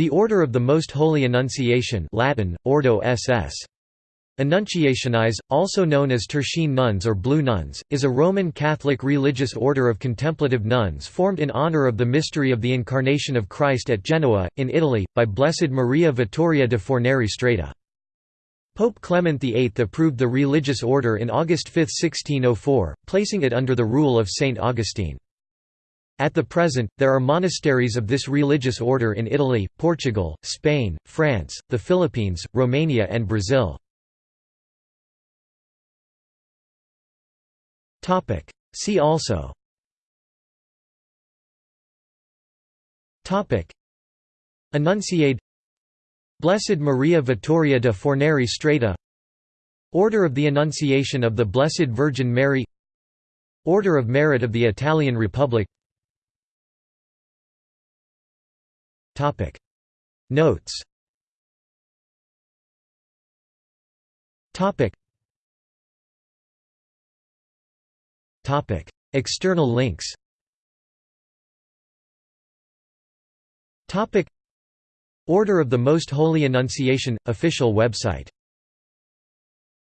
The Order of the Most Holy Annunciation Latin, Ordo SS. Annunciationis, also known as Tertian nuns or Blue nuns, is a Roman Catholic religious order of contemplative nuns formed in honor of the mystery of the Incarnation of Christ at Genoa, in Italy, by Blessed Maria Vittoria de Fornari Strata. Pope Clement VIII approved the religious order in August 5, 1604, placing it under the rule of Saint Augustine. At the present, there are monasteries of this religious order in Italy, Portugal, Spain, France, the Philippines, Romania and Brazil. See also. Annunciade. Blessed Maria Vittoria de Fornari Strata. Order of the Annunciation of the Blessed Virgin Mary. Order of Merit of the Italian Republic Topic. Notes. Topic. Topic. External links. Topic. Order of the Most Holy Annunciation official website